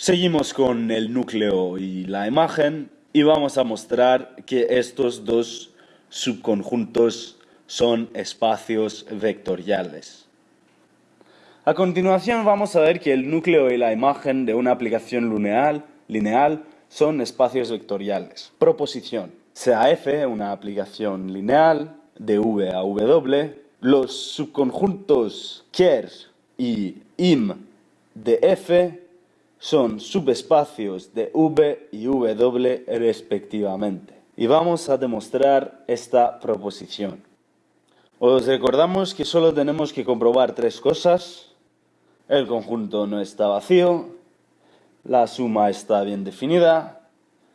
Seguimos con el núcleo y la imagen y vamos a mostrar que estos dos subconjuntos son espacios vectoriales. A continuación vamos a ver que el núcleo y la imagen de una aplicación lineal, lineal son espacios vectoriales. Proposición. Sea f una aplicación lineal de v a w, los subconjuntos ker y im de f son subespacios de V y W respectivamente. Y vamos a demostrar esta proposición. Os recordamos que solo tenemos que comprobar tres cosas. El conjunto no está vacío, la suma está bien definida,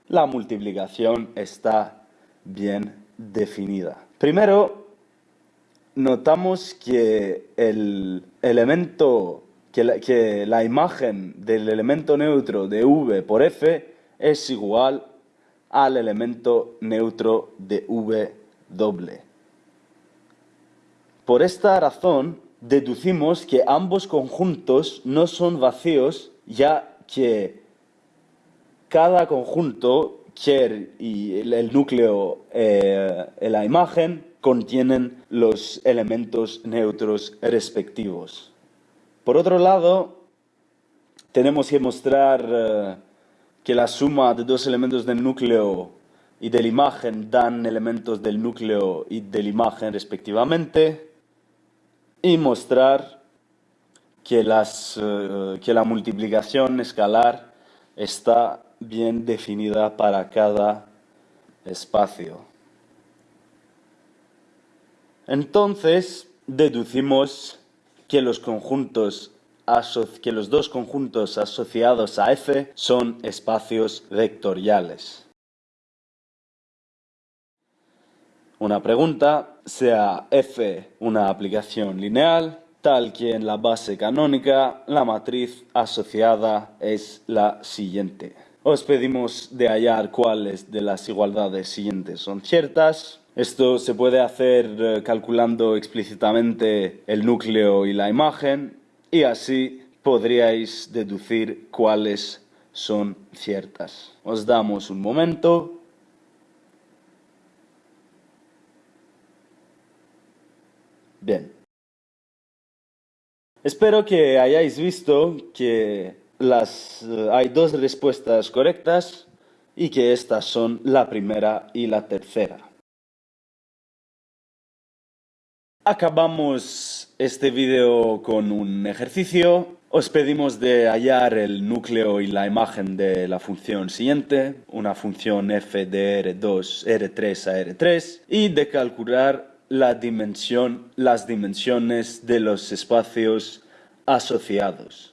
la multiplicación está bien definida. Primero, notamos que el elemento que la, imagen del elemento neutro de V por F es igual al elemento neutro de V doble. Por esta razón, deducimos que ambos conjuntos no son vacíos, ya que cada conjunto, Ker y el núcleo, eh, la imagen, contienen los elementos neutros respectivos. Por otro lado, tenemos que mostrar eh, que la suma de dos elementos del núcleo y de la imagen dan elementos del núcleo y de la imagen respectivamente y mostrar que, eh, que la multiplicación escalar está bien definida para cada espacio. Entonces, deducimos que los conjuntos que los dos conjuntos asociados a F son espacios vectoriales. Una pregunta, sea F una aplicación lineal, tal que en la base canónica la matriz asociada es la siguiente. Os pedimos de hallar cuáles de las igualdades siguientes son ciertas. Esto se puede hacer eh, calculando explícitamente el núcleo y la imagen y así podríais deducir cuáles son ciertas. Os damos un momento. Bien. Espero que hayáis visto que las, eh, hay dos respuestas correctas y que estas son la primera y la tercera. Acabamos este vídeo con un ejercicio. Os pedimos de hallar el núcleo y la imagen de la función siguiente, una función f de R2, R3 a R3, y de calcular las dimensiones de los espacios asociados.